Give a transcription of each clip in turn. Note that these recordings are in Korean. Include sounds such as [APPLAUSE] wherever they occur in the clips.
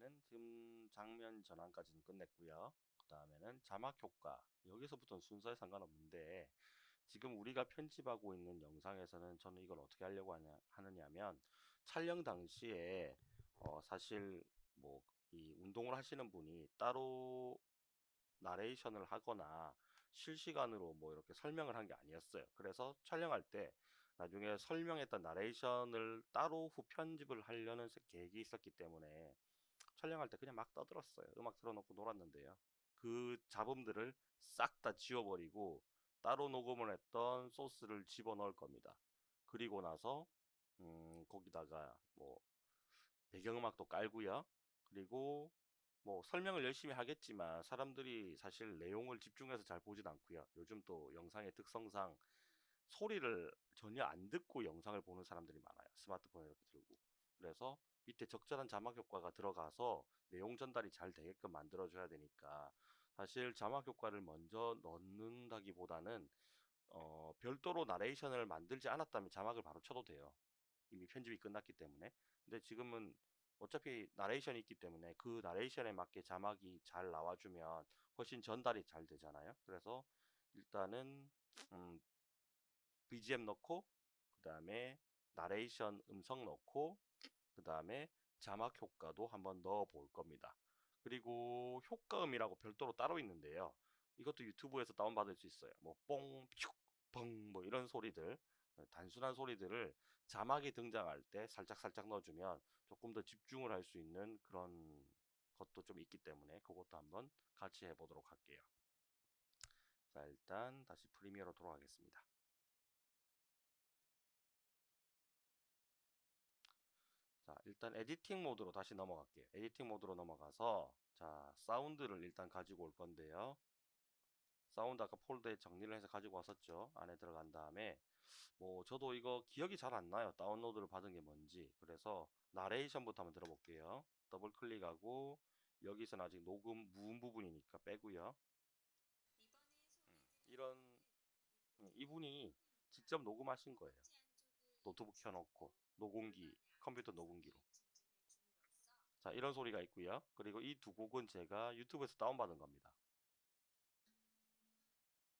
다음에는 지금 장면 전환까지는 끝냈고요. 그 다음에는 자막 효과. 여기서부터는 순서에 상관없는데 지금 우리가 편집하고 있는 영상에서는 저는 이걸 어떻게 하려고 하냐, 하느냐 면 촬영 당시에 어, 사실 뭐 이 운동을 하시는 분이 따로 나레이션을 하거나 실시간으로 뭐 이렇게 설명을 한 게 아니었어요. 그래서 촬영할 때 나중에 설명했던 나레이션을 따로 후 편집을 하려는 계획이 있었기 때문에 촬영할 때 그냥 막 떠들었어요. 음악 틀어놓고 놀았는데요. 그 잡음들을 싹 다 지워버리고 따로 녹음을 했던 소스를 집어넣을 겁니다. 그리고 나서 음, 거기다가 뭐 배경음악도 깔고요. 그리고 뭐 설명을 열심히 하겠지만 사람들이 사실 내용을 집중해서 잘 보진 않고요. 요즘 또 영상의 특성상 소리를 전혀 안 듣고 영상을 보는 사람들이 많아요. 스마트폰에 이렇게 들고. 그래서 밑에 적절한 자막 효과가 들어가서 내용 전달이 잘 되게끔 만들어줘야 되니까 사실 자막 효과를 먼저 넣는다기보다는 어, 별도로 나레이션을 만들지 않았다면 자막을 바로 쳐도 돼요. 이미 편집이 끝났기 때문에. 근데 지금은 어차피 나레이션이 있기 때문에 그 나레이션에 맞게 자막이 잘 나와주면 훨씬 전달이 잘 되잖아요. 그래서 일단은 음, BGM 넣고 그 다음에 나레이션 음성 넣고 그 다음에 자막 효과도 한번 넣어 볼 겁니다. 그리고 효과음이라고 별도로 따로 있는데요. 이것도 유튜브에서 다운받을 수 있어요. 뭐 뽕, 퓨, 펑, 뭐 이런 소리들, 단순한 소리들을 자막이 등장할 때 살짝살짝 넣어주면 조금 더 집중을 할 수 있는 그런 것도 좀 있기 때문에 그것도 한번 같이 해보도록 할게요. 자, 일단 다시 프리미어로 돌아가겠습니다. 일단 editing 모드로 다시 넘어갈게요. editing 모드로 넘어가서 자, 사운드를 일단 가지고 올 건데요. 사운드 아까 폴더에 정리를 해서 가지고 왔었죠. 안에 들어간 다음에 뭐 저도 이거 기억이 잘 안 나요. 다운로드를 받은 게 뭔지. 그래서 나레이션부터 한번 들어볼게요. 더블 클릭하고 여기서는 아직 녹음 무음 부분이니까 빼고요. 음, 이런 음, 이분이 직접 녹음하신 거예요. 노트북 켜놓고 녹음기, 컴퓨터 녹음기로. 자, 이런 소리가 있고요. 그리고 이 두 곡은 제가 유튜브에서 다운받은 겁니다.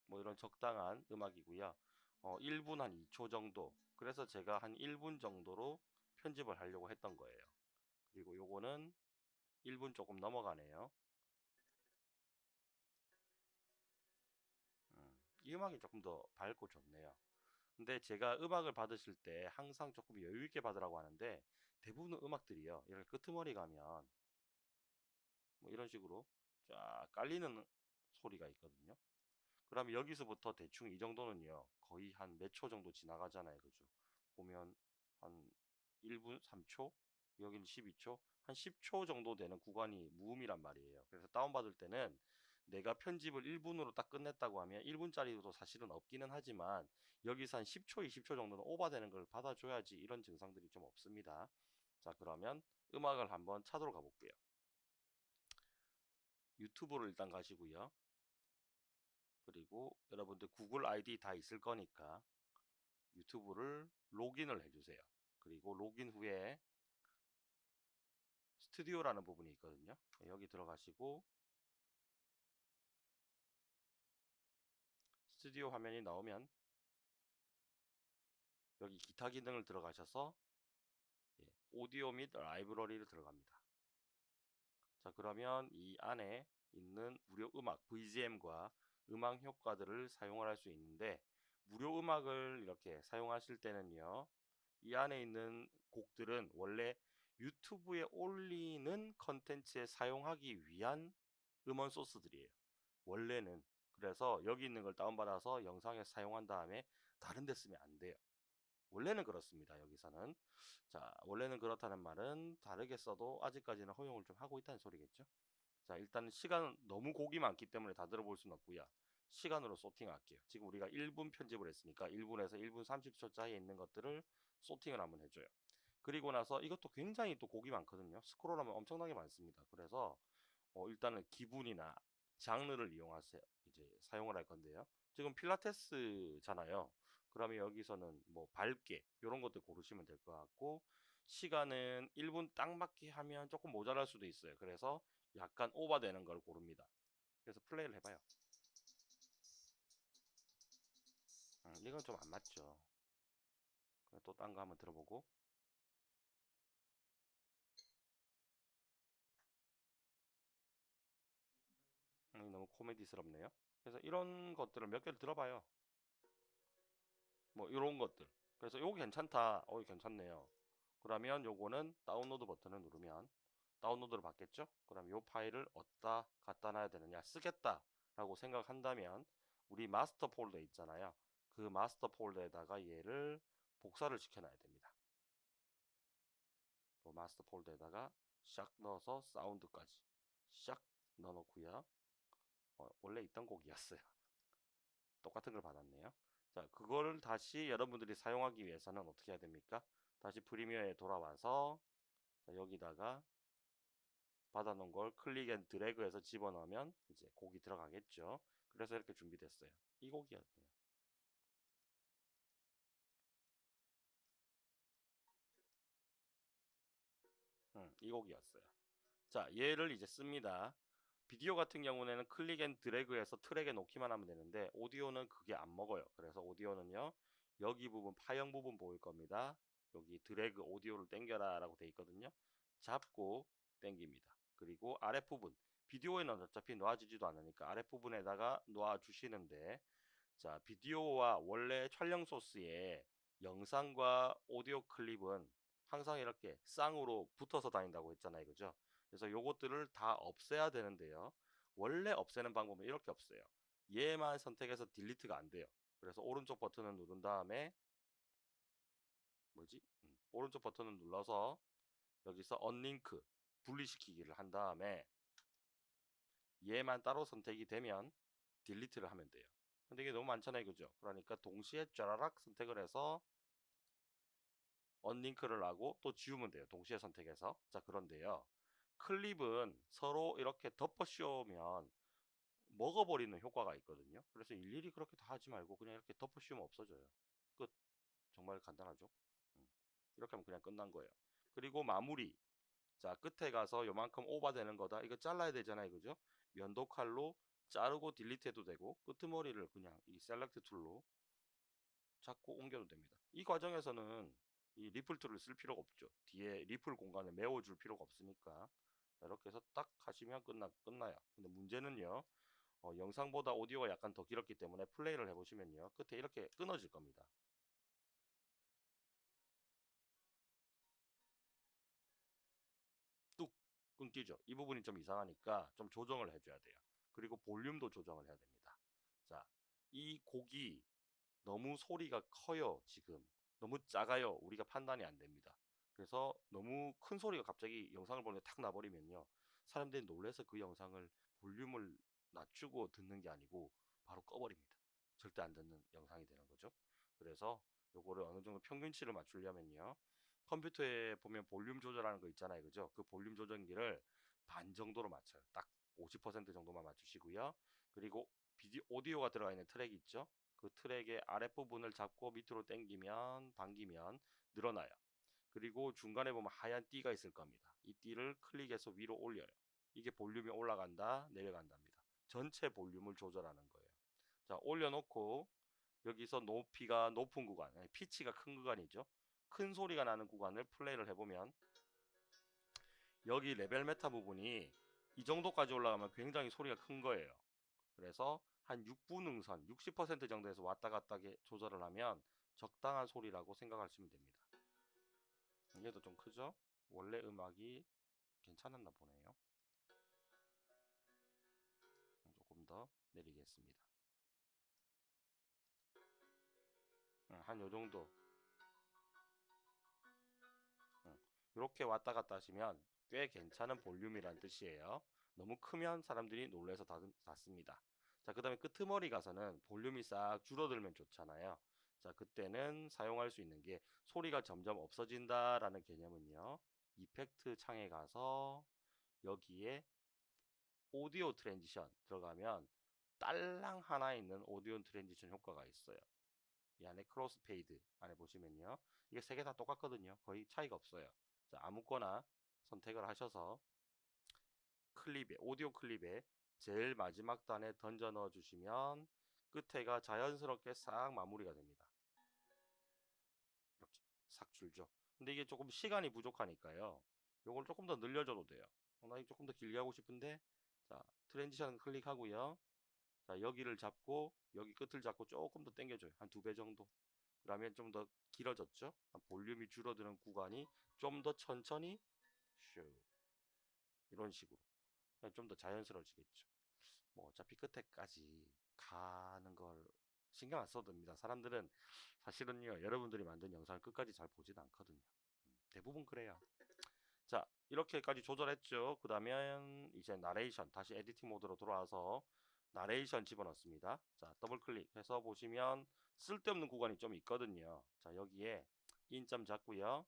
뭐 이런 적당한 음악이고요. 어, 1분 한 2초 정도. 그래서 제가 한 1분 정도로 편집을 하려고 했던 거예요. 그리고 요거는 1분 조금 넘어가네요. 음, 이 음악이 조금 더 밝고 좋네요. 근데 제가 음악을 받으실 때 항상 조금 여유 있게 받으라고 하는데 대부분 음악들이요. 이렇게 끄트머리 가면 뭐 이런 식으로 쫙 깔리는 소리가 있거든요. 그러면 여기서부터 대충 이 정도는요. 거의 한 몇 초 정도 지나가잖아요. 그죠? 보면 한 1분 3초, 여기는 12초, 한 10초 정도 되는 구간이 무음이란 말이에요. 그래서 다운받을 때는 내가 편집을 1분으로 딱 끝냈다고 하면 1분짜리도 사실은 없기는 하지만 여기서 한 10초, 20초 정도는 오버되는 걸 받아줘야지 이런 증상들이 좀 없습니다. 자, 그러면 음악을 한번 찾으러 가볼게요. 유튜브를 일단 가시고요. 그리고 여러분들 구글 아이디 다 있을 거니까 유튜브를 로그인을 해주세요. 그리고 로그인 후에 스튜디오라는 부분이 있거든요. 여기 들어가시고 스튜디오 화면이 나오면 여기 기타 기능을 들어가셔서 예, 오디오 및 라이브러리를 들어갑니다. 자 그러면 이 안에 있는 무료 음악 VGM과 음악 효과들을 사용을 할 수 있는데 무료 음악을 이렇게 사용하실 때는요 이 안에 있는 곡들은 원래 유튜브에 올리는 컨텐츠에 사용하기 위한 음원 소스들이에요 원래는 그래서 여기 있는 걸 다운받아서 영상에 사용한 다음에 다른 데 쓰면 안 돼요 원래는 그렇습니다 여기서는 자 원래는 그렇다는 말은 다르게 써도 아직까지는 허용을 좀 하고 있다는 소리겠죠 자 일단 시간 너무 곡이 많기 때문에 다 들어볼 수는 없고요 시간으로 소팅할게요. 지금 우리가 1분 편집을 했으니까 1분에서 1분 30초 짜리에 있는 것들을 소팅을 한번 해줘요. 그리고 나서 이것도 굉장히 또 곡이 많거든요. 스크롤하면 엄청나게 많습니다. 그래서 어 일단은 기분이나 장르를 이용하세요. 이제 사용을 할 건데요. 지금 필라테스잖아요. 그러면 여기서는 뭐 밝게 이런 것들 고르시면 될 것 같고 시간은 1분 딱 맞게 하면 조금 모자랄 수도 있어요. 그래서 약간 오버되는 걸 고릅니다. 그래서 플레이를 해봐요. 음, 이건 좀 안 맞죠. 또 딴 거 한번 들어보고. 코미디스럽네요. 그래서 이런 것들을 몇 개를 들어봐요. 뭐 이런 것들. 그래서 요거 괜찮다. 어, 괜찮네요. 그러면 요거는 다운로드 버튼을 누르면 다운로드를 받겠죠? 그럼 요 파일을 어디다 갖다 놔야 되느냐? 쓰겠다 라고 생각한다면 우리 마스터 폴더 있잖아요. 그 마스터 폴더에다가 얘를 복사를 시켜놔야 됩니다. 또 마스터 폴더에다가 샥 넣어서 사운드까지 샥 넣어놓고요. 어, 원래 있던 곡이었어요. [LAUGHS] 똑같은 걸 받았네요. 자, 그거를 다시 여러분들이 사용하기 위해서는 어떻게 해야 됩니까? 다시 프리미어에 돌아와서 자, 여기다가 받아놓은 걸 click and drag해서 집어넣으면 이제 곡이 들어가겠죠. 그래서 이렇게 준비됐어요. 이 곡이었네요. 음, 이 곡이었어요. 자, 얘를 이제 씁니다. 비디오 같은 경우에는 click and drag해서 트랙에 놓기만 하면 되는데 오디오는 그게 안 먹어요. 그래서 오디오는요. 여기 부분 파형 부분 보일 겁니다. 여기 drag audio를 땡겨라 라고 돼 있거든요. 잡고 땡깁니다. 그리고 아랫부분 비디오에는 어차피 놓아지지도 않으니까 아랫부분에다가 놓아주시는데 자 비디오와 원래 촬영 소스에 영상과 오디오 클립은 항상 이렇게 쌍으로 붙어서 다닌다고 했잖아요 그죠 그래서 요것들을 다 없애야 되는데요 원래 없애는 방법은 이렇게 없어요 얘만 선택해서 딜리트가 안 돼요 그래서 오른쪽 버튼을 누른 다음에 뭐지 음, 오른쪽 버튼을 눌러서 여기서 언링크 분리시키기를 한 다음에 얘만 따로 선택이 되면 딜리트를 하면 돼요. 근데 이게 너무 많잖아요. 그죠? 그러니까 동시에 쫘라락 선택을 해서 언링크를 하고 또 지우면 돼요. 동시에 선택해서. 자, 그런데요. 클립은 서로 이렇게 덮어 씌우면 먹어버리는 효과가 있거든요. 그래서 일일이 그렇게 다 하지 말고 그냥 이렇게 덮어 씌우면 없어져요. 끝. 정말 간단하죠. 음. 이렇게 하면 그냥 끝난 거예요. 그리고 마무리. 자 끝에 가서 요만큼 오버되는 거다 이거 잘라야 되잖아요 그죠 면도 칼로 자르고 delete 해도 되고 끄트머리를 그냥 이 select tool로 잡고 옮겨도 됩니다 이 과정에서는 이 ripple tool을 쓸 필요가 없죠 뒤에 ripple 공간을 메워줄 필요가 없으니까 이렇게 해서 딱 하시면 끝나, 끝나요 근데 문제는요 어, 영상보다 오디오가 약간 더 길었기 때문에 플레이를 해보시면요 끝에 이렇게 끊어질 겁니다 끊기죠. 이 부분이 좀 이상하니까 좀 조정을 해줘야 돼요. 그리고 볼륨도 조정을 해야 됩니다. 자, 이 곡이 너무 소리가 커요, 지금. 너무 작아요. 우리가 판단이 안 됩니다. 그래서 너무 큰 소리가 갑자기 영상을 보는데 탁 나버리면요. 사람들이 놀래서 그 영상을 볼륨을 낮추고 듣는 게 아니고 바로 꺼버립니다. 절대 안 듣는 영상이 되는 거죠. 그래서 요거를 어느 정도 평균치를 맞추려면요. 컴퓨터에 보면 볼륨 조절하는 거 있잖아요. 그죠? 그 볼륨 조정기를 반 정도로 맞춰요. 딱 50% 정도만 맞추시고요. 그리고 비디오, 오디오가 들어가 있는 트랙 있죠? 그 트랙의 아랫부분을 잡고 밑으로 당기면, 당기면 늘어나요. 그리고 중간에 보면 하얀 띠가 있을 겁니다. 이 띠를 클릭해서 위로 올려요. 이게 볼륨이 올라간다, 내려간답니다. 전체 볼륨을 조절하는 거예요. 자, 올려놓고 여기서 높이가 높은 구간, 피치가 큰 구간이죠. 큰 소리가 나는 구간을 플레이를 해보면 여기 level meter 부분이 이 정도까지 올라가면 굉장히 소리가 큰 거예요. 그래서 한 6부 능선, 60% 정도에서 왔다 갔다 조절을 하면 적당한 소리라고 생각하시면 됩니다. 이게도 좀 크죠? 원래 음악이 괜찮았나 보네요. 조금 더 내리겠습니다. 한 요정도 이렇게 왔다 갔다 하시면 꽤 괜찮은 볼륨이란 뜻이에요. 너무 크면 사람들이 놀래서 닫습니다. 자, 그 다음에 끄트머리 가서는 볼륨이 싹 줄어들면 좋잖아요. 자, 그때는 사용할 수 있는 게 소리가 점점 없어진다라는 개념은요. 이펙트 창에 가서 여기에 audio transition 들어가면 딸랑 하나 있는 audio transition 효과가 있어요. 이 안에 crossfade 안에 보시면요. 이게 세 개 다 똑같거든요. 거의 차이가 없어요. 자, 아무거나 선택을 하셔서 클립에 오디오 클립에 제일 마지막 단에 던져 넣어 주시면 끝에가 자연스럽게 싹 마무리가 됩니다. 싹 줄죠. 근데 이게 조금 시간이 부족하니까요. 요걸 조금 더 늘려줘도 돼요. 어, 나 이거 조금 더 길게 하고 싶은데 자 transition 클릭하고요. 자 여기를 잡고 여기 끝을 잡고 조금 더 당겨줘요. 한 두 배 정도. 그러면 좀 더 길어졌죠. 볼륨이 줄어드는 구간이 좀 더 천천히 슈 이런 식으로 좀 더 자연스러워지겠죠. 뭐 어차피 끝에까지 가는 걸 신경 안 써도 됩니다. 사람들은 사실은요 여러분들이 만든 영상을 끝까지 잘 보진 않거든요. 음, 대부분 그래요. 자 이렇게까지 조절했죠. 그 다음에 이제 나레이션 다시 editing 모드로 돌아와서 나레이션 집어넣습니다. 자 더블 클릭해서 보시면 쓸데없는 구간이 좀 있거든요. 자 여기에 in점 잡고요.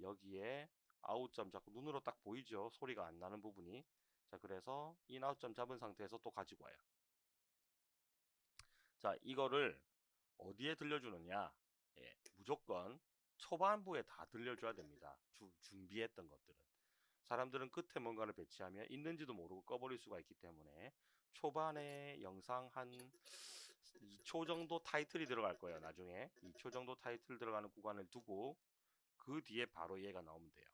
여기에 out점 잡고 눈으로 딱 보이죠. 소리가 안 나는 부분이. 자 그래서 in out점 잡은 상태에서 또 가지고 와요. 자 이거를 어디에 들려주느냐 예, 무조건 초반부에 다 들려줘야 됩니다. 주, 준비했던 것들은 사람들은 끝에 뭔가를 배치하면 있는지도 모르고 꺼버릴 수가 있기 때문에 초반에 영상 한 2초 정도 타이틀이 들어갈 거예요. 나중에 2초 정도 타이틀 들어가는 구간을 두고 그 뒤에 바로 얘가 나오면 돼요.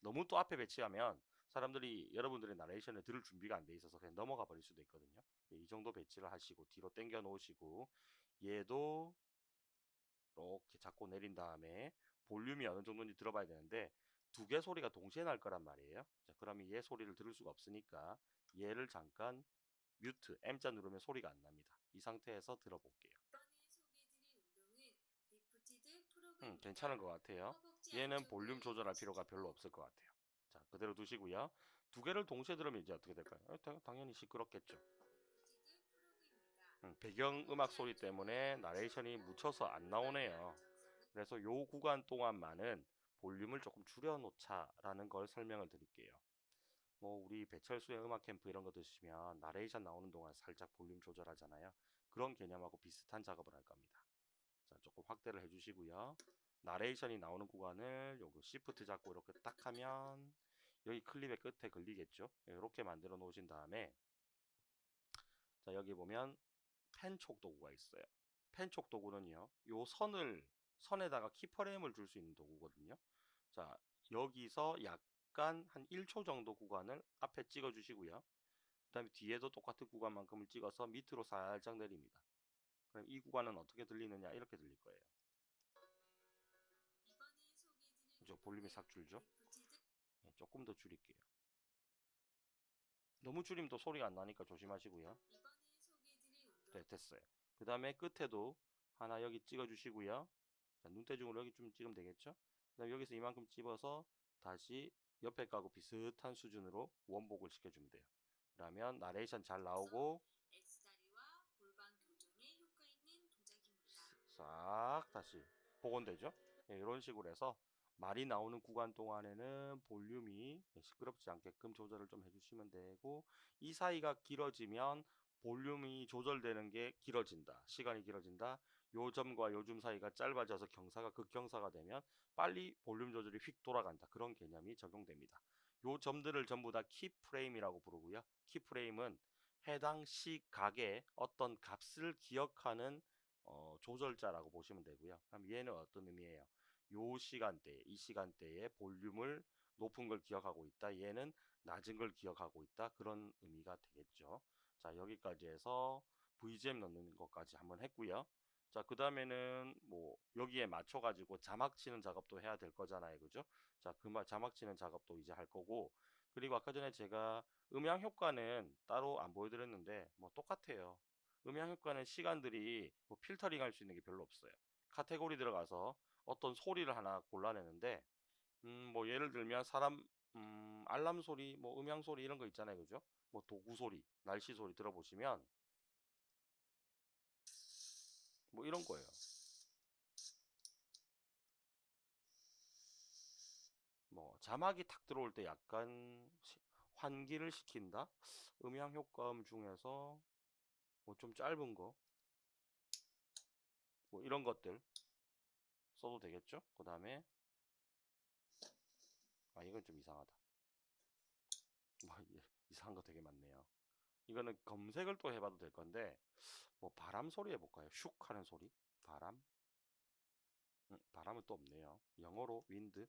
너무 또 앞에 배치하면 사람들이 여러분들의 나레이션을 들을 준비가 안 돼 있어서 그냥 넘어가 버릴 수도 있거든요. 예, 이 정도 배치를 하시고 뒤로 당겨 놓으시고 얘도 이렇게 잡고 내린 다음에 볼륨이 어느 정도인지 들어봐야 되는데 두 개 소리가 동시에 날 거란 말이에요. 자, 그러면 얘 소리를 들을 수가 없으니까 얘를 잠깐 뮤트 M자 누르면 소리가 안 납니다. 이 상태에서 들어볼게요. 음, 괜찮은 것 같아요. 얘는 볼륨 조절할 필요가 별로 없을 것 같아요. 자, 그대로 두시고요. 두 개를 동시에 들으면 이제 어떻게 될까요? 어, 당연히 시끄럽겠죠. 음, 배경 음악 소리 때문에 나레이션이 묻혀서 안 나오네요. 그래서 요 구간 동안만은 볼륨을 조금 줄여놓자라는 걸 설명을 드릴게요. 뭐 우리 배철수의 음악 캠프 이런 거 드시면 나레이션 나오는 동안 살짝 볼륨 조절하잖아요. 그런 개념하고 비슷한 작업을 할 겁니다. 자, 조금 확대를 해주시고요. 나레이션이 나오는 구간을 요거 시프트 잡고 이렇게 딱 하면 여기 클립의 끝에 걸리겠죠. 이렇게 만들어 놓으신 다음에 자 여기 보면 펜촉 도구가 있어요. 펜촉 도구는요. 요 선을 선에다가 키프레임을 줄 수 있는 도구거든요. 자 여기서 약간 한 1초 정도 구간을 앞에 찍어 주시고요. 그 다음에 뒤에도 똑같은 구간만큼을 찍어서 밑으로 살짝 내립니다. 그럼 이 구간은 어떻게 들리느냐 이렇게 들릴 거예요. 그죠? 볼륨이 싹 줄죠? 네, 조금 더 줄일게요. 너무 줄이면 또 소리가 안 나니까 조심하시고요. 네, 됐어요. 그 다음에 끝에도 하나 여기 찍어 주시고요. 자, 눈대중으로 여기 좀 찍으면 되겠죠? 그 다음에 여기서 이만큼 집어서 다시 옆에 가고 비슷한 수준으로 원복을 시켜주면 돼요. 그러면 나레이션 잘 나오고 싹 다시 복원되죠? 네, 이런 식으로 해서 말이 나오는 구간 동안에는 볼륨이 시끄럽지 않게끔 조절을 좀 해주시면 되고 이 사이가 길어지면 볼륨이 조절되는 게 길어진다. 시간이 길어진다. 요점과 요즘 사이가 짧아져서 경사가 극경사가 되면 빨리 볼륨 조절이 휙 돌아간다. 그런 개념이 적용됩니다. 요 점들을 전부 다 키프레임이라고 부르고요. 키프레임은 해당 시각의 어떤 값을 기억하는 어, 조절자라고 보시면 되고요. 그럼 얘는 어떤 의미예요? 요 시간대, 이 시간대에 볼륨을 높은 걸 기억하고 있다. 얘는 낮은 걸 기억하고 있다. 그런 의미가 되겠죠. 자, 여기까지 해서 VGM 넣는 것까지 한번 했고요. 자, 그 다음에는 뭐 여기에 맞춰 가지고 자막 치는 작업도 해야 될 거잖아요. 그죠? 자, 그 자막 치는 작업도 이제 할 거고 그리고 아까 전에 제가 음향 효과는 따로 안 보여드렸는데 뭐 똑같아요. 음향 효과는 시간들이 뭐 필터링 할 수 있는 게 별로 없어요. 카테고리 들어가서 어떤 소리를 하나 골라내는데 음, 뭐 예를 들면 사람 음, 알람 소리, 뭐 음향 소리 이런 거 있잖아요. 그죠? 뭐 도구 소리, 날씨 소리 들어보시면 뭐 이런 거예요. 뭐 자막이 탁 들어올 때 약간 시, 환기를 시킨다. 음향 효과음 중에서 뭐 좀 짧은 거, 뭐 이런 것들 써도 되겠죠? 그 다음에 아 이건 좀 이상하다. 뭐 이- 이상한 거 되게 많네요. 이거는 검색을 또 해봐도 될 건데 뭐 바람 소리 해볼까요? 슉 하는 소리? 바람? 음, 바람은 또 없네요. 영어로 wind?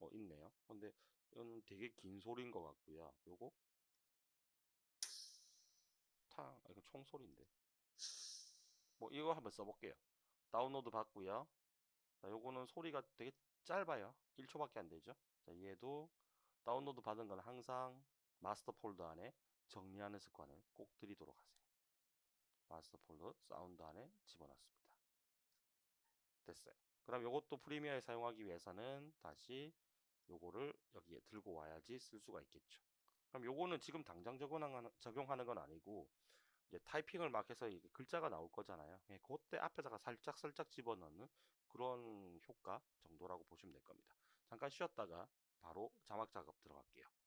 어 있네요. 근데 이건 되게 긴 소리인 것 같고요. 요거 탕 아, 이거 총소리인데. 뭐 이거 한번 써볼게요. 다운로드 받고요. 자, 요거는 소리가 되게 짧아요. 1초밖에 안 되죠. 자, 얘도 다운로드 받은 건 항상 마스터 폴더 안에 정리하는 습관을 꼭 들이도록 하세요. 마스터 폴더 사운드 안에 집어넣습니다. 됐어요. 그럼 요것도 프리미어에 사용하기 위해서는 다시 요거를 여기에 들고 와야지 쓸 수가 있겠죠. 그럼 요거는 지금 당장 적용하는 건 아니고 이제 타이핑을 막 해서 이게 글자가 나올 거잖아요. 예, 그때 앞에다가 살짝 살짝 집어넣는 그런 효과 정도라고 보시면 될 겁니다. 잠깐 쉬었다가 바로 자막 작업 들어갈게요.